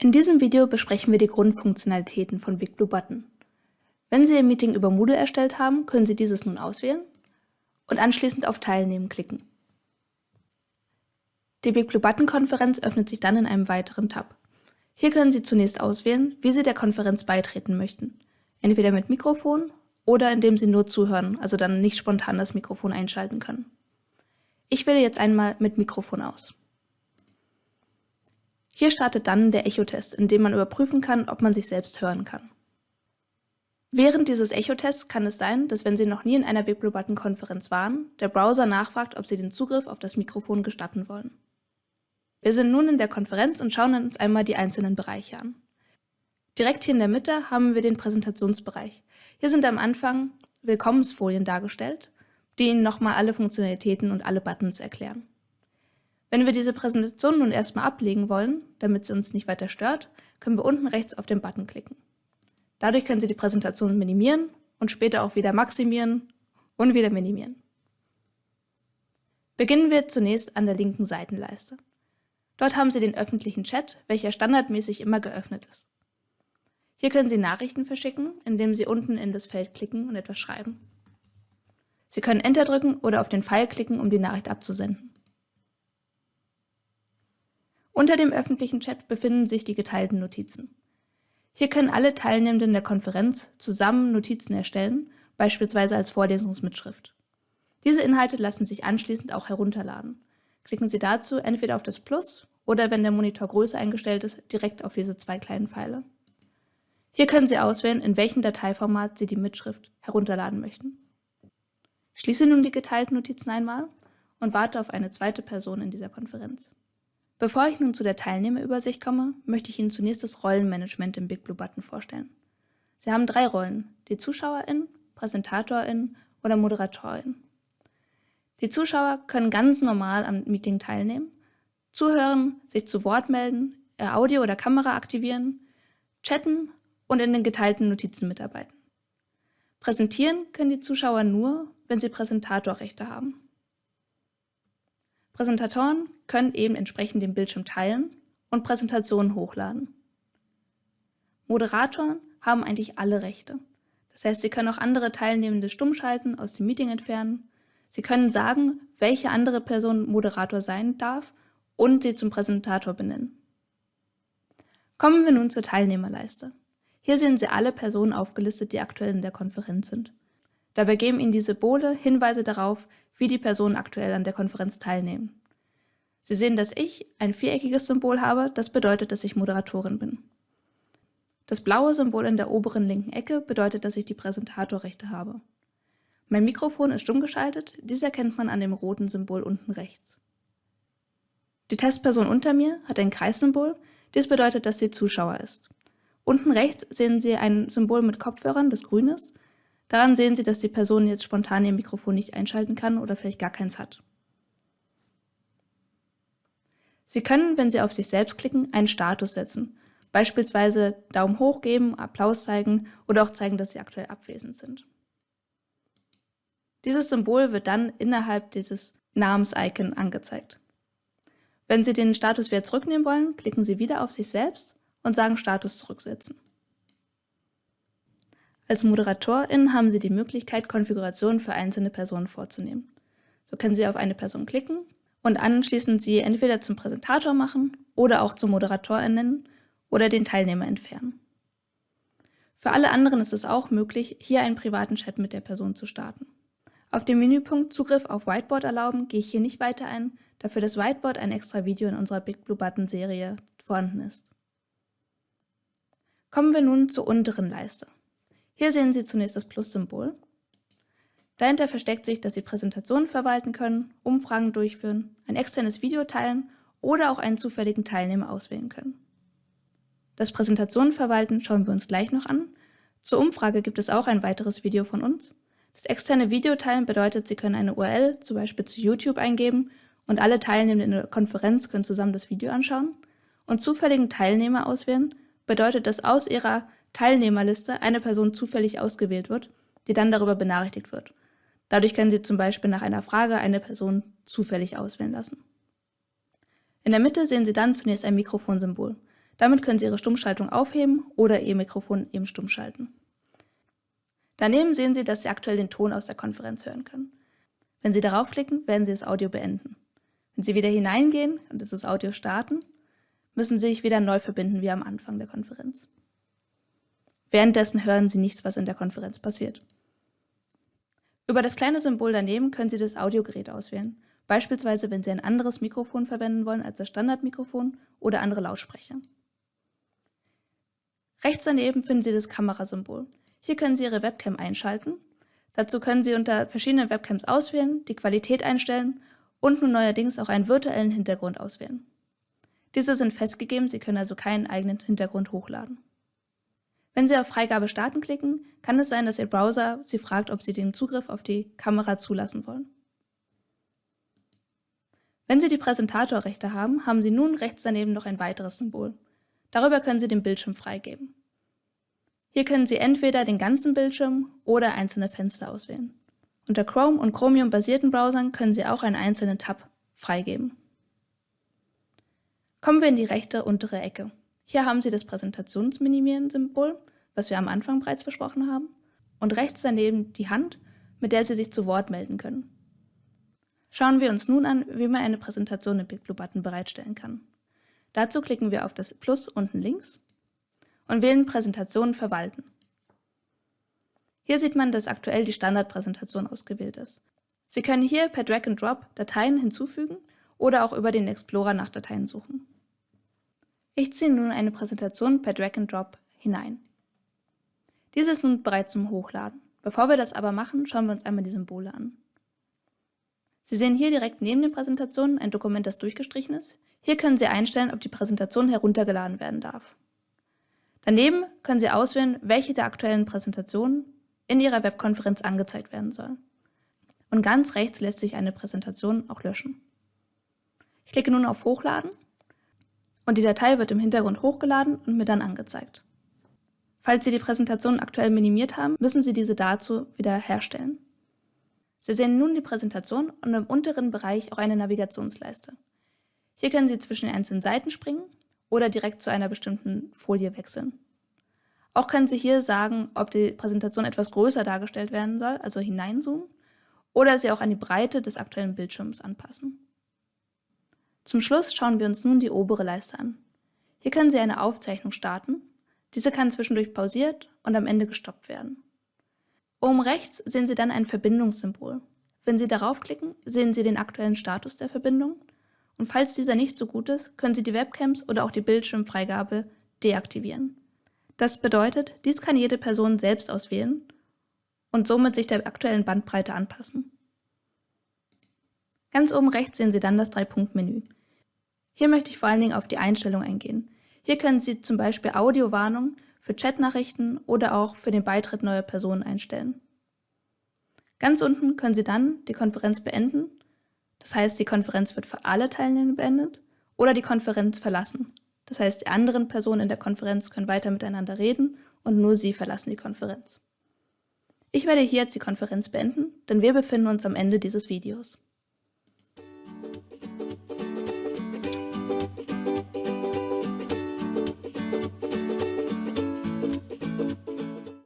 In diesem Video besprechen wir die Grundfunktionalitäten von BigBlueButton. Wenn Sie Ihr Meeting über Moodle erstellt haben, können Sie dieses nun auswählen und anschließend auf Teilnehmen klicken. Die BigBlueButton-Konferenz öffnet sich dann in einem weiteren Tab. Hier können Sie zunächst auswählen, wie Sie der Konferenz beitreten möchten. Entweder mit Mikrofon oder indem Sie nur zuhören, also dann nicht spontan das Mikrofon einschalten können. Ich wähle jetzt einmal mit Mikrofon aus. Hier startet dann der Echo-Test, in dem man überprüfen kann, ob man sich selbst hören kann. Während dieses Echo-Tests kann es sein, dass wenn Sie noch nie in einer BigBlueButton-Konferenz waren, der Browser nachfragt, ob Sie den Zugriff auf das Mikrofon gestatten wollen. Wir sind nun in der Konferenz und schauen uns einmal die einzelnen Bereiche an. Direkt hier in der Mitte haben wir den Präsentationsbereich. Hier sind am Anfang Willkommensfolien dargestellt, die Ihnen nochmal alle Funktionalitäten und alle Buttons erklären. Wenn wir diese Präsentation nun erstmal ablegen wollen, damit sie uns nicht weiter stört, können wir unten rechts auf den Button klicken. Dadurch können Sie die Präsentation minimieren und später auch wieder maximieren und wieder minimieren. Beginnen wir zunächst an der linken Seitenleiste. Dort haben Sie den öffentlichen Chat, welcher standardmäßig immer geöffnet ist. Hier können Sie Nachrichten verschicken, indem Sie unten in das Feld klicken und etwas schreiben. Sie können Enter drücken oder auf den Pfeil klicken, um die Nachricht abzusenden. Unter dem öffentlichen Chat befinden sich die geteilten Notizen. Hier können alle Teilnehmenden der Konferenz zusammen Notizen erstellen, beispielsweise als Vorlesungsmitschrift. Diese Inhalte lassen sich anschließend auch herunterladen. Klicken Sie dazu entweder auf das Plus oder, wenn der Monitor größer eingestellt ist, direkt auf diese zwei kleinen Pfeile. Hier können Sie auswählen, in welchem Dateiformat Sie die Mitschrift herunterladen möchten. Schließe nun die geteilten Notizen einmal und warte auf eine zweite Person in dieser Konferenz. Bevor ich nun zu der Teilnehmerübersicht komme, möchte ich Ihnen zunächst das Rollenmanagement im BigBlueButton vorstellen. Sie haben drei Rollen, die Zuschauerin, Präsentatorin oder Moderatorin. Die Zuschauer können ganz normal am Meeting teilnehmen, zuhören, sich zu Wort melden, ihr Audio oder Kamera aktivieren, chatten und in den geteilten Notizen mitarbeiten. Präsentieren können die Zuschauer nur, wenn sie Präsentatorrechte haben. Präsentatoren können eben entsprechend den Bildschirm teilen und Präsentationen hochladen. Moderatoren haben eigentlich alle Rechte. Das heißt, sie können auch andere Teilnehmende stumm schalten, aus dem Meeting entfernen. Sie können sagen, welche andere Person Moderator sein darf und sie zum Präsentator benennen. Kommen wir nun zur Teilnehmerleiste. Hier sehen Sie alle Personen aufgelistet, die aktuell in der Konferenz sind. Dabei geben Ihnen die Symbole Hinweise darauf, wie die Personen aktuell an der Konferenz teilnehmen. Sie sehen, dass ich ein viereckiges Symbol habe, das bedeutet, dass ich Moderatorin bin. Das blaue Symbol in der oberen linken Ecke bedeutet, dass ich die Präsentatorrechte habe. Mein Mikrofon ist stumm geschaltet, dies erkennt man an dem roten Symbol unten rechts. Die Testperson unter mir hat ein Kreissymbol, dies bedeutet, dass sie Zuschauer ist. Unten rechts sehen Sie ein Symbol mit Kopfhörern, das grün ist, Daran sehen Sie, dass die Person jetzt spontan ihr Mikrofon nicht einschalten kann oder vielleicht gar keins hat. Sie können, wenn Sie auf sich selbst klicken, einen Status setzen, beispielsweise Daumen hoch geben, Applaus zeigen oder auch zeigen, dass Sie aktuell abwesend sind. Dieses Symbol wird dann innerhalb dieses Namens-Icon angezeigt. Wenn Sie den Status wieder zurücknehmen wollen, klicken Sie wieder auf sich selbst und sagen Status zurücksetzen. Als Moderatorin haben Sie die Möglichkeit, Konfigurationen für einzelne Personen vorzunehmen. So können Sie auf eine Person klicken und anschließend sie entweder zum Präsentator machen oder auch zum Moderator ernennen oder den Teilnehmer entfernen. Für alle anderen ist es auch möglich, hier einen privaten Chat mit der Person zu starten. Auf dem Menüpunkt Zugriff auf Whiteboard erlauben gehe ich hier nicht weiter ein, da für das Whiteboard ein extra Video in unserer Big Blue Button Serie vorhanden ist. Kommen wir nun zur unteren Leiste. Hier sehen Sie zunächst das Plus-Symbol. Dahinter versteckt sich, dass Sie Präsentationen verwalten können, Umfragen durchführen, ein externes Video teilen oder auch einen zufälligen Teilnehmer auswählen können. Das Präsentationen verwalten schauen wir uns gleich noch an. Zur Umfrage gibt es auch ein weiteres Video von uns. Das externe Video teilen bedeutet, Sie können eine URL, zum Beispiel zu YouTube, eingeben und alle Teilnehmenden in der Konferenz können zusammen das Video anschauen. Und zufälligen Teilnehmer auswählen bedeutet, dass aus Ihrer Teilnehmerliste eine Person zufällig ausgewählt wird, die dann darüber benachrichtigt wird. Dadurch können Sie zum Beispiel nach einer Frage eine Person zufällig auswählen lassen. In der Mitte sehen Sie dann zunächst ein Mikrofonsymbol. Damit können Sie Ihre Stummschaltung aufheben oder Ihr Mikrofon eben stumm schalten. Daneben sehen Sie, dass Sie aktuell den Ton aus der Konferenz hören können. Wenn Sie darauf klicken, werden Sie das Audio beenden. Wenn Sie wieder hineingehen und das Audio starten, müssen Sie sich wieder neu verbinden wie am Anfang der Konferenz. Währenddessen hören Sie nichts, was in der Konferenz passiert. Über das kleine Symbol daneben können Sie das Audiogerät auswählen, beispielsweise wenn Sie ein anderes Mikrofon verwenden wollen als das Standardmikrofon oder andere Lautsprecher. Rechts daneben finden Sie das Kamerasymbol. Hier können Sie Ihre Webcam einschalten. Dazu können Sie unter verschiedenen Webcams auswählen, die Qualität einstellen und nun neuerdings auch einen virtuellen Hintergrund auswählen. Diese sind festgegeben, Sie können also keinen eigenen Hintergrund hochladen. Wenn Sie auf Freigabe starten klicken, kann es sein, dass Ihr Browser Sie fragt, ob Sie den Zugriff auf die Kamera zulassen wollen. Wenn Sie die Präsentatorrechte haben, haben Sie nun rechts daneben noch ein weiteres Symbol. Darüber können Sie den Bildschirm freigeben. Hier können Sie entweder den ganzen Bildschirm oder einzelne Fenster auswählen. Unter Chrome und Chromium-basierten Browsern können Sie auch einen einzelnen Tab freigeben. Kommen wir in die rechte untere Ecke. Hier haben Sie das Präsentationsminimieren-Symbol, was wir am Anfang bereits besprochen haben, und rechts daneben die Hand, mit der Sie sich zu Wort melden können. Schauen wir uns nun an, wie man eine Präsentation im BigBlue-Button bereitstellen kann. Dazu klicken wir auf das Plus unten links und wählen Präsentation verwalten. Hier sieht man, dass aktuell die Standardpräsentation ausgewählt ist. Sie können hier per Drag and Drop Dateien hinzufügen oder auch über den Explorer nach Dateien suchen. Ich ziehe nun eine Präsentation per Drag and Drop hinein. Diese ist nun bereit zum Hochladen. Bevor wir das aber machen, schauen wir uns einmal die Symbole an. Sie sehen hier direkt neben den Präsentationen ein Dokument, das durchgestrichen ist. Hier können Sie einstellen, ob die Präsentation heruntergeladen werden darf. Daneben können Sie auswählen, welche der aktuellen Präsentationen in Ihrer Webkonferenz angezeigt werden soll. Und ganz rechts lässt sich eine Präsentation auch löschen. Ich klicke nun auf Hochladen und die Datei wird im Hintergrund hochgeladen und mir dann angezeigt. Falls Sie die Präsentation aktuell minimiert haben, müssen Sie diese dazu wieder herstellen. Sie sehen nun die Präsentation und im unteren Bereich auch eine Navigationsleiste. Hier können Sie zwischen den einzelnen Seiten springen oder direkt zu einer bestimmten Folie wechseln. Auch können Sie hier sagen, ob die Präsentation etwas größer dargestellt werden soll, also hineinzoomen, oder sie auch an die Breite des aktuellen Bildschirms anpassen. Zum Schluss schauen wir uns nun die obere Leiste an. Hier können Sie eine Aufzeichnung starten. Diese kann zwischendurch pausiert und am Ende gestoppt werden. Oben rechts sehen Sie dann ein Verbindungssymbol. Wenn Sie darauf klicken, sehen Sie den aktuellen Status der Verbindung und falls dieser nicht so gut ist, können Sie die Webcams oder auch die Bildschirmfreigabe deaktivieren. Das bedeutet, dies kann jede Person selbst auswählen und somit sich der aktuellen Bandbreite anpassen. Ganz oben rechts sehen Sie dann das Drei-Punkt-Menü. Hier möchte ich vor allen Dingen auf die Einstellung eingehen. Hier können Sie zum Beispiel Audiowarnung für Chatnachrichten oder auch für den Beitritt neuer Personen einstellen. Ganz unten können Sie dann die Konferenz beenden, das heißt die Konferenz wird für alle Teilnehmer beendet, oder die Konferenz verlassen. Das heißt, die anderen Personen in der Konferenz können weiter miteinander reden und nur Sie verlassen die Konferenz. Ich werde hier jetzt die Konferenz beenden, denn wir befinden uns am Ende dieses Videos.